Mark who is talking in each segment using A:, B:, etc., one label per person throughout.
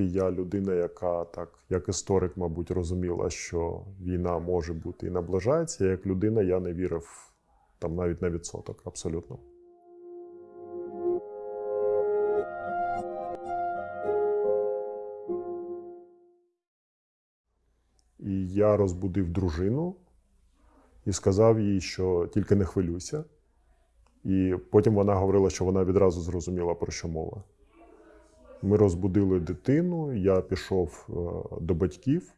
A: принципі, я людина, яка так, як історик, мабуть, розуміла, що війна може бути і наближається. Як людина, я не вірив там навіть на відсоток, абсолютно. І я розбудив дружину і сказав їй, що тільки не хвилюйся. І потім вона говорила, що вона відразу зрозуміла, про що мова. Ми розбудили дитину, я пішов е, до батьків.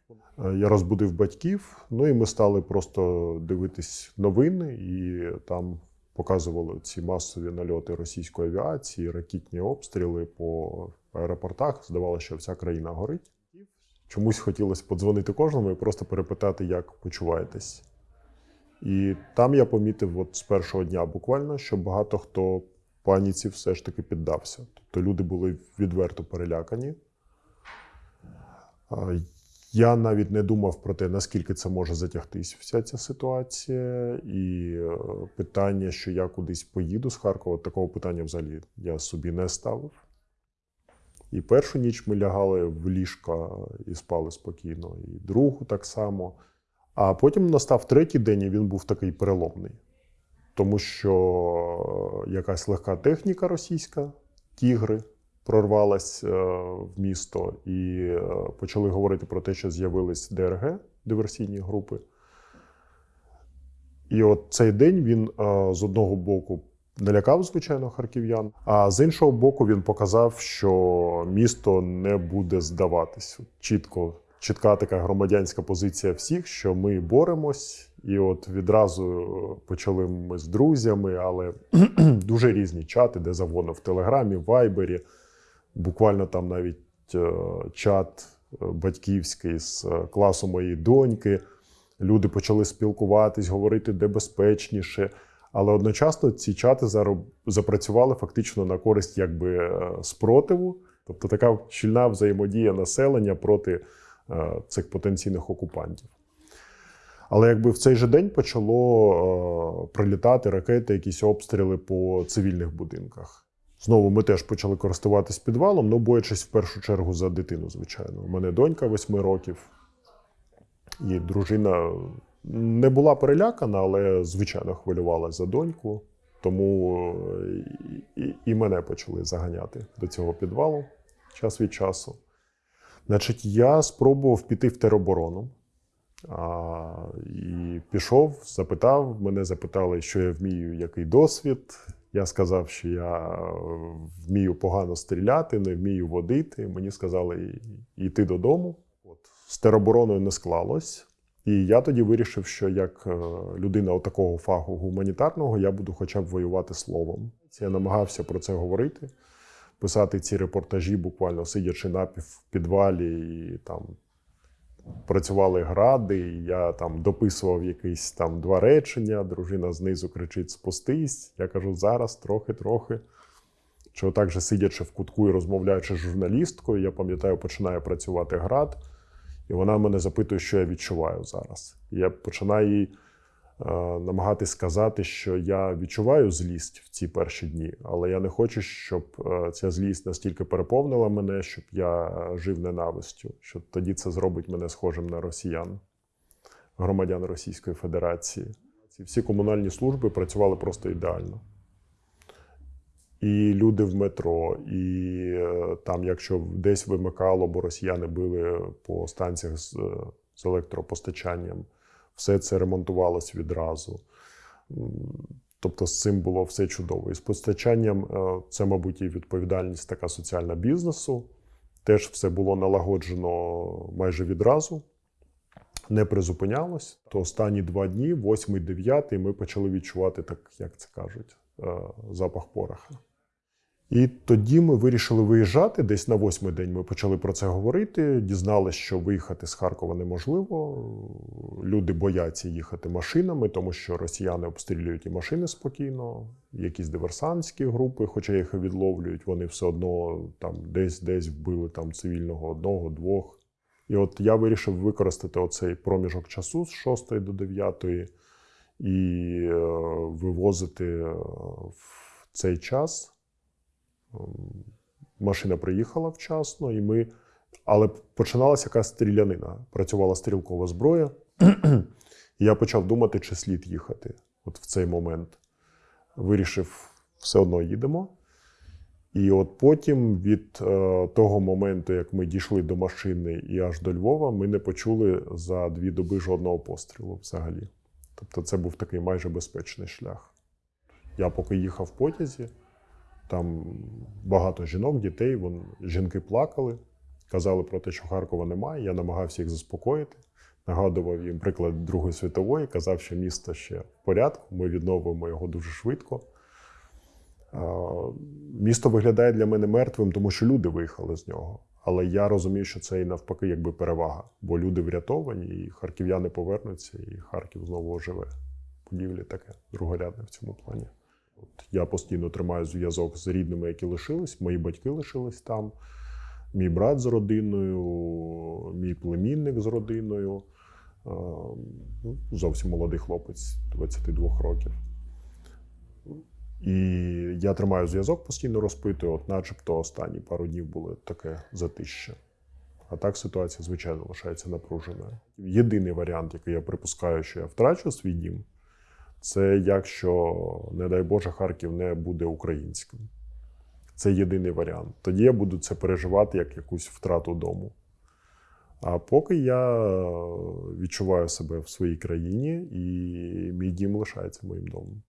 A: Е, Я розбудив батьків, ну і ми стали просто дивитись новини, і там показували ці масові нальоти російської авіації, ракетні обстріли по аеропортах. Здавалося, що вся країна горить. Чомусь хотілося подзвонити кожному і просто перепитати, як почуваєтесь. І там я помітив от з першого дня буквально, що багато хто паніці все ж таки піддався. Тобто люди були відверто перелякані. Я навіть не думав про те, наскільки це може затягтись вся ця ситуація. І е, питання, що я кудись поїду з Харкова, такого питання взагалі я собі не ставив. І першу ніч ми лягали в ліжка і спали спокійно, і другу так само. А потім настав третій день, і він був такий переломний. Тому що якась легка техніка російська, тігри, прорвалась е, в місто, і е, почали говорити про те, що з'явились ДРГ, диверсійні групи. І от цей день він е, з одного боку налякав, звичайно, харків'ян, а з іншого боку, він показав, що місто не буде здаватись. Чітко, чітка така громадянська позиція всіх, що ми боремось. І от відразу почали ми з друзями, але дуже різні чати, де завгодно в Телеграмі, в Вайбері. Буквально там навіть е, чат е, батьківський з е, класу моєї доньки. Люди почали спілкуватись, говорити, де безпечніше. Але одночасно ці чати запрацювали фактично на користь якби е, спротиву, тобто така щільна взаємодія населення проти е, цих потенційних окупантів. Але якби в цей же день почало е, прилітати ракети, якісь обстріли по цивільних будинках. Знову ми теж почали користуватись підвалом, ну боячись в першу чергу за дитину, звичайно. У мене донька 8 років, і дружина не була перелякана, але звичайно хвилювалася за доньку. Тому е, і, і мене почали заганяти до цього підвалу час від часу. Значить, я спробував піти в тероборону. А, і пішов, запитав, мене запитали, що я вмію, який досвід. Я сказав, що я е, вмію погано стріляти, не вмію водити. Мені сказали йти додому. От. З теробороною не склалось. І я тоді вирішив, що як е, людина такого фаху гуманітарного, я буду хоча б воювати словом. Я намагався про це говорити, писати ці репортажі, буквально сидячи напів в підвалі, і там працювали гради. і Я там дописував якісь там два речення. Дружина знизу кричить: спустись. Я кажу, зараз трохи-трохи. Що так же сидячи в кутку і розмовляючи з журналісткою, я пам'ятаю, починає працювати град. І вона мене запитує, що я відчуваю зараз. І я починаю їй намагатись сказати, що я відчуваю злість в ці перші дні, але я не хочу, щоб е, ця злість настільки переповнила мене, щоб я е, жив ненавистю, що тоді це зробить мене схожим на росіян, громадян Російської Федерації. Ці всі комунальні служби працювали просто ідеально. І люди в метро, і е, там, якщо десь вимикало, бо росіяни били по станціях з, е, з електропостачанням, все це ремонтувалось відразу. Тобто з цим було все чудово. І з постачанням е, це, мабуть, і відповідальність така соціальна бізнесу. Теж все було налагоджено майже відразу, не призупинялось. То останні два дні, 8-9, ми почали відчувати, так як це кажуть, е, запах пороха. І тоді ми вирішили виїжджати. Десь на восьмий день ми почали про це говорити. Дізналися, що виїхати з Харкова неможливо. Люди бояться їхати машинами, тому що росіяни обстрілюють і машини спокійно, якісь диверсантські групи, хоча їх відловлюють, вони все одно десь десь вбили там цивільного одного, двох. І от я вирішив використати оцей проміжок часу з 6 до 9 і е, вивозити е, в цей час. Ем, Машина приїхала вчасно, і ми Але починалася якась стрілянина. Працювала стрілкова зброя. І я почав думати, чи слід їхати от в цей момент. Вирішив, все одно їдемо. І от потім, від е, того моменту, як ми дійшли до машини і аж до Львова, ми не почули за дві доби жодного пострілу взагалі. Тобто це був такий майже безпечний шлях. Я поки їхав в потязі, там багато жінок, дітей, вон, жінки плакали, казали про те, що Харкова немає. Я намагався їх заспокоїти, нагадував їм приклад Другої світової, казав, що місто ще в порядку, ми відновимо його дуже швидко. Місто виглядає для мене мертвим, тому що люди виїхали з нього. Але я розумію, що це і навпаки якби перевага, бо люди врятовані, і харків'яни повернуться, і Харків знову оживе. Будівлі таке другорядне в цьому плані. От я постійно тримаю зв'язок з рідними, які лишились. Мої батьки лишились там, мій брат з родиною, мій племінник з родиною. Ну, Зовсім молодий хлопець 22 років. І я тримаю зв'язок, постійно розпитую, от начебто останні пару днів було таке затище. А так ситуація, звичайно, лишається напруженою. Єдиний варіант, який я припускаю, що я втрачу свій дім, це якщо, не дай Боже, Харків не буде українським. Це єдиний варіант. Тоді я буду це переживати як якусь втрату дому. А поки я відчуваю себе в своїй країні, і мій дім лишається моїм домом.